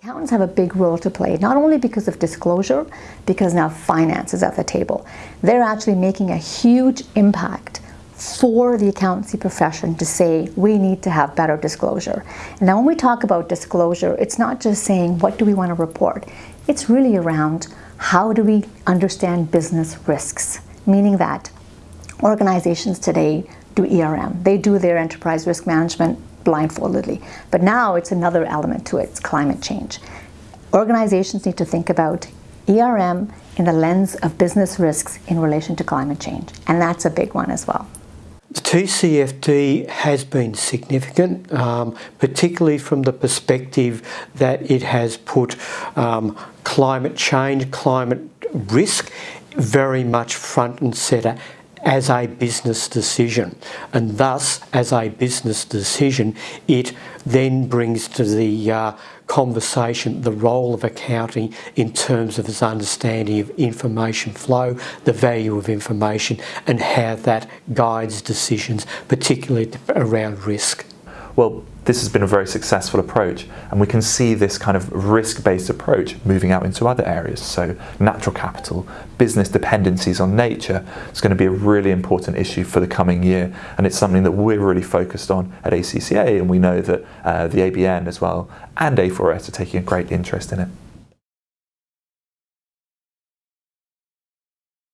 Accountants have a big role to play, not only because of disclosure, because now finance is at the table. They're actually making a huge impact for the accountancy profession to say we need to have better disclosure. Now when we talk about disclosure, it's not just saying what do we want to report. It's really around how do we understand business risks, meaning that organizations today do ERM. They do their enterprise risk management blindfoldedly. But now it's another element to it, it's climate change. Organizations need to think about ERM in the lens of business risks in relation to climate change, and that's a big one as well. The TCFD has been significant, um, particularly from the perspective that it has put um, climate change, climate risk very much front and centre as a business decision and thus as a business decision it then brings to the uh, conversation the role of accounting in terms of its understanding of information flow, the value of information and how that guides decisions particularly around risk. Well, this has been a very successful approach and we can see this kind of risk-based approach moving out into other areas. So natural capital, business dependencies on nature is going to be a really important issue for the coming year and it's something that we're really focused on at ACCA and we know that uh, the ABN as well and A4S are taking a great interest in it.